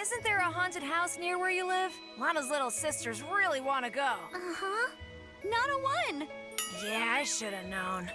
isn't there a haunted house near where you live? Lana's little sisters really want to go. Uh-huh. Not a one. Yeah, I should have known.